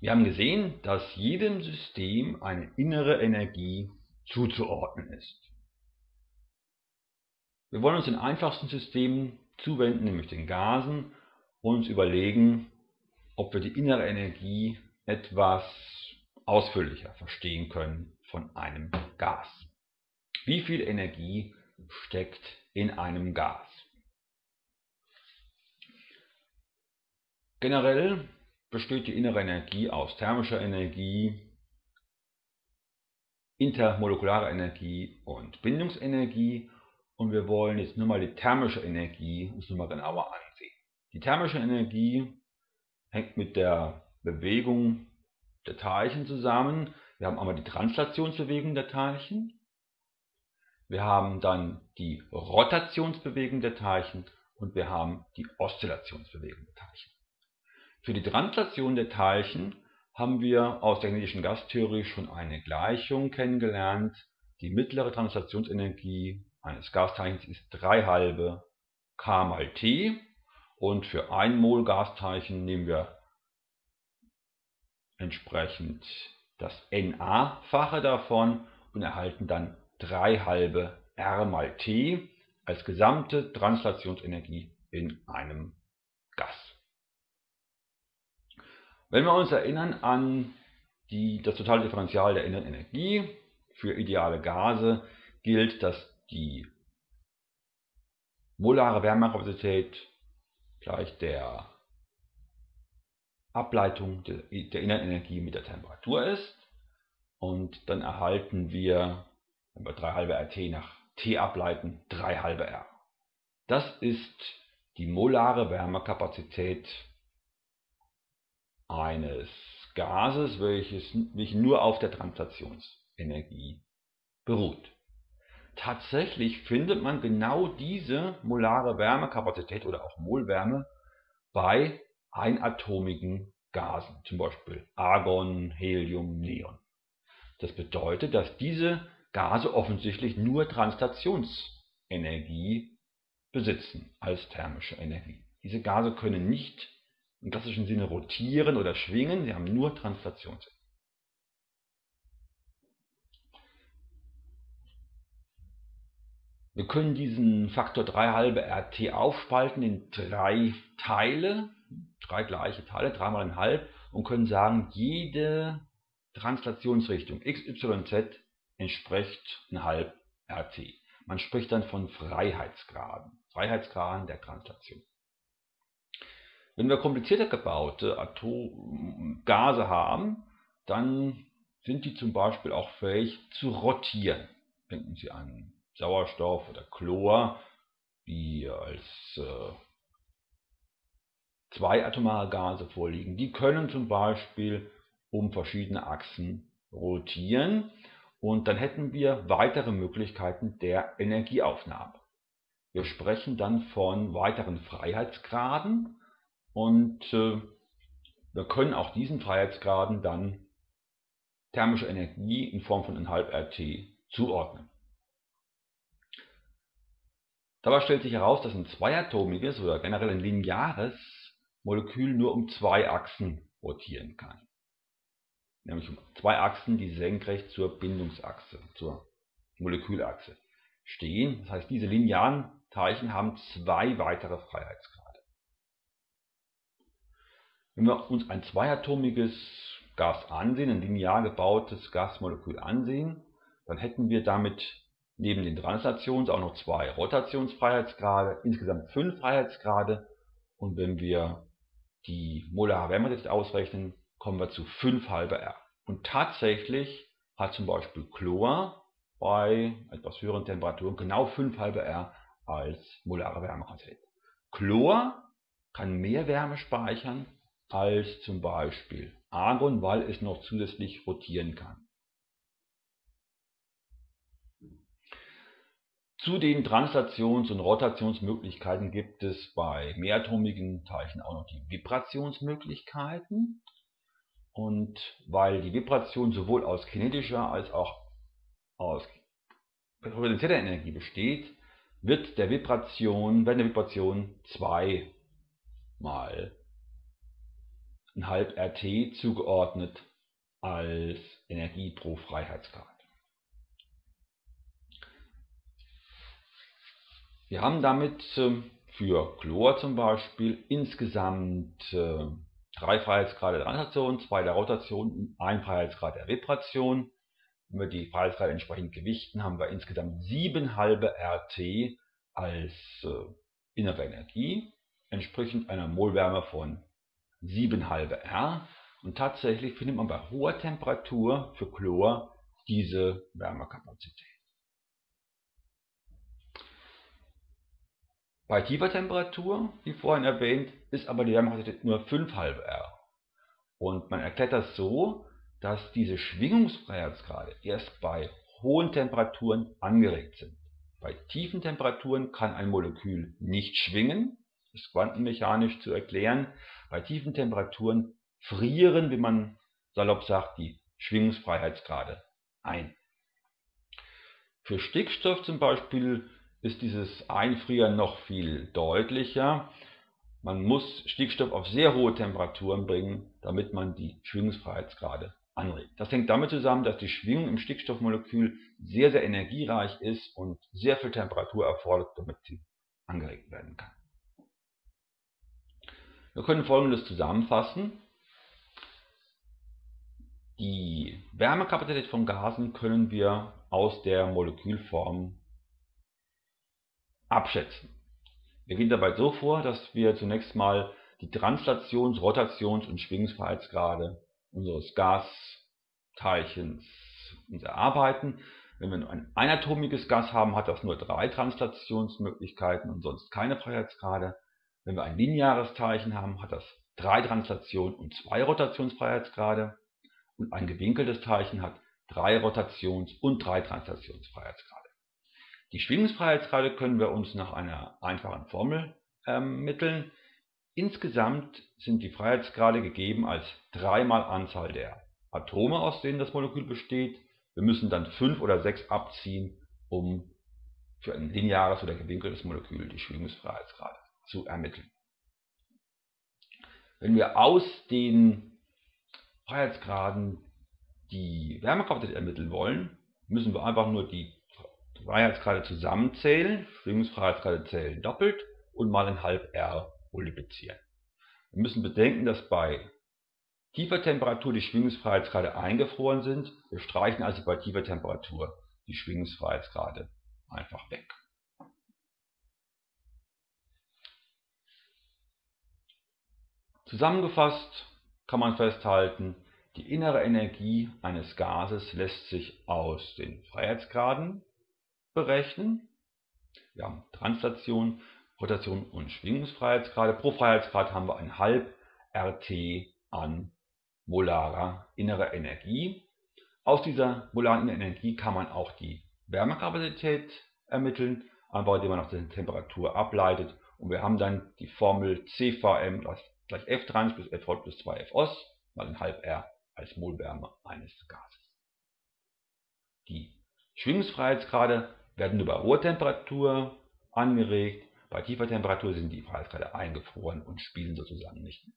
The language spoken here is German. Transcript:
Wir haben gesehen, dass jedem System eine innere Energie zuzuordnen ist. Wir wollen uns den einfachsten Systemen zuwenden, nämlich den Gasen, und uns überlegen, ob wir die innere Energie etwas ausführlicher verstehen können von einem Gas. Wie viel Energie steckt in einem Gas? Generell besteht die innere Energie aus thermischer Energie, intermolekularer Energie und Bindungsenergie und wir wollen jetzt nur mal die thermische Energie uns nur mal genauer ansehen. Die thermische Energie hängt mit der Bewegung der Teilchen zusammen. Wir haben einmal die Translationsbewegung der Teilchen, wir haben dann die Rotationsbewegung der Teilchen und wir haben die Oszillationsbewegung der Teilchen. Für die Translation der Teilchen haben wir aus der kinetischen Gastheorie schon eine Gleichung kennengelernt. Die mittlere Translationsenergie eines Gasteilchens ist 3 halbe k mal t und für 1 Mol Gasteilchen nehmen wir entsprechend das Na-fache davon und erhalten dann 3 halbe r mal t als gesamte Translationsenergie in einem Gas. Wenn wir uns erinnern an die, das totale Differential der inneren Energie, für ideale Gase gilt, dass die molare Wärmekapazität gleich der Ableitung der, der inneren Energie mit der Temperatur ist. Und dann erhalten wir, wenn wir 3 halbe RT nach T ableiten, 3 halbe R. Das ist die molare Wärmekapazität eines Gases, welches, welches nur auf der Translationsenergie beruht. Tatsächlich findet man genau diese molare Wärmekapazität oder auch Molwärme bei einatomigen Gasen, zum Beispiel Argon, Helium, Neon. Das bedeutet, dass diese Gase offensichtlich nur Translationsenergie besitzen als thermische Energie. Diese Gase können nicht im klassischen Sinne rotieren oder schwingen, sie haben nur Translationsenergie. Wir können diesen Faktor 3 halbe RT aufspalten in drei Teile, drei gleiche Teile, 3 mal ein halb und können sagen, jede Translationsrichtung x, y, z entspricht ein halb RT. Man spricht dann von Freiheitsgraden, Freiheitsgraden der Translation. Wenn wir komplizierter gebaute Atom Gase haben, dann sind die zum Beispiel auch fähig zu rotieren. Denken Sie an Sauerstoff oder Chlor, die als äh, zweiatomare Gase vorliegen. Die können zum Beispiel um verschiedene Achsen rotieren und dann hätten wir weitere Möglichkeiten der Energieaufnahme. Wir sprechen dann von weiteren Freiheitsgraden und äh, wir können auch diesen Freiheitsgraden dann thermische Energie in Form von 1,5 RT zuordnen. Dabei stellt sich heraus, dass ein zweiatomiges oder generell ein lineares Molekül nur um zwei Achsen rotieren kann. Nämlich um zwei Achsen, die senkrecht zur Bindungsachse, zur Molekülachse stehen. Das heißt, diese linearen Teilchen haben zwei weitere Freiheitsgrade. Wenn wir uns ein zweiatomiges Gas ansehen, ein linear gebautes Gasmolekül ansehen, dann hätten wir damit neben den Translations auch noch zwei Rotationsfreiheitsgrade, insgesamt fünf Freiheitsgrade. Und wenn wir die molare Wärmedichte ausrechnen, kommen wir zu 5 halbe R. Und tatsächlich hat zum Beispiel Chlor bei etwas höheren Temperaturen genau 5 halbe R als molare Wärmekapazität. Chlor kann mehr Wärme speichern als zum Beispiel Argon, weil es noch zusätzlich rotieren kann. Zu den Translations- und Rotationsmöglichkeiten gibt es bei mehratomigen Teilchen auch noch die Vibrationsmöglichkeiten. Und weil die Vibration sowohl aus kinetischer als auch aus potenzieller Energie besteht, wird der Vibration, werden der Vibration zweimal RT zugeordnet als Energie pro Freiheitsgrad. Wir haben damit ähm, für Chlor zum Beispiel insgesamt äh, drei Freiheitsgrade der Translation, zwei der Rotation und ein Freiheitsgrad der Vibration. Wenn wir die Freiheitsgrade entsprechend gewichten, haben wir insgesamt sieben halbe RT als äh, innere Energie, entsprechend einer Molwärme von 7 halbe R. Und tatsächlich findet man bei hoher Temperatur für Chlor diese Wärmekapazität. Bei tiefer Temperatur, wie vorhin erwähnt, ist aber die Wärmekapazität nur 5 halbe R. Und man erklärt das so, dass diese Schwingungsfreiheitsgrade erst bei hohen Temperaturen angeregt sind. Bei tiefen Temperaturen kann ein Molekül nicht schwingen, ist quantenmechanisch zu erklären. Bei tiefen Temperaturen frieren, wie man salopp sagt, die Schwingungsfreiheitsgrade ein. Für Stickstoff zum Beispiel ist dieses Einfrieren noch viel deutlicher. Man muss Stickstoff auf sehr hohe Temperaturen bringen, damit man die Schwingungsfreiheitsgrade anregt. Das hängt damit zusammen, dass die Schwingung im Stickstoffmolekül sehr, sehr energiereich ist und sehr viel Temperatur erfordert, damit sie angeregt werden kann. Wir können folgendes zusammenfassen. Die Wärmekapazität von Gasen können wir aus der Molekülform abschätzen. Wir gehen dabei so vor, dass wir zunächst mal die Translations-, Rotations- und Schwingungsfreiheitsgrade unseres Gasteilchens uns erarbeiten. Wenn wir ein einatomiges Gas haben, hat das nur drei Translationsmöglichkeiten und sonst keine Freiheitsgrade. Wenn wir ein lineares Teilchen haben, hat das drei Translationen und zwei Rotationsfreiheitsgrade. Und ein gewinkeltes Teilchen hat drei Rotations- und drei Translationsfreiheitsgrade. Die Schwingungsfreiheitsgrade können wir uns nach einer einfachen Formel ermitteln. Insgesamt sind die Freiheitsgrade gegeben als dreimal Anzahl der Atome, aus denen das Molekül besteht. Wir müssen dann fünf oder sechs abziehen, um für ein lineares oder gewinkeltes Molekül die Schwingungsfreiheitsgrade zu ermitteln. Wenn wir aus den Freiheitsgraden die Wärmekapazität ermitteln wollen, müssen wir einfach nur die Freiheitsgrade zusammenzählen, Schwingungsfreiheitsgrade zählen doppelt und mal ein halb R multiplizieren. Wir müssen bedenken, dass bei tiefer Temperatur die Schwingungsfreiheitsgrade eingefroren sind. Wir streichen also bei tiefer Temperatur die Schwingungsfreiheitsgrade einfach weg. Zusammengefasst kann man festhalten, die innere Energie eines Gases lässt sich aus den Freiheitsgraden berechnen. Wir haben Translation, Rotation und Schwingungsfreiheitsgrade. Pro Freiheitsgrad haben wir ein halb RT an molarer innerer Energie. Aus dieser molaren Energie kann man auch die Wärmekapazität ermitteln, einfach indem man nach der Temperatur ableitet. Und wir haben dann die Formel CVM gleich F trans plus F plus 2 F os mal ein halb R als Molwärme eines Gases. Die Schwingungsfreiheitsgrade werden nur bei hoher Temperatur angeregt, bei tiefer Temperatur sind die Freiheitsgrade eingefroren und spielen sozusagen nicht mit.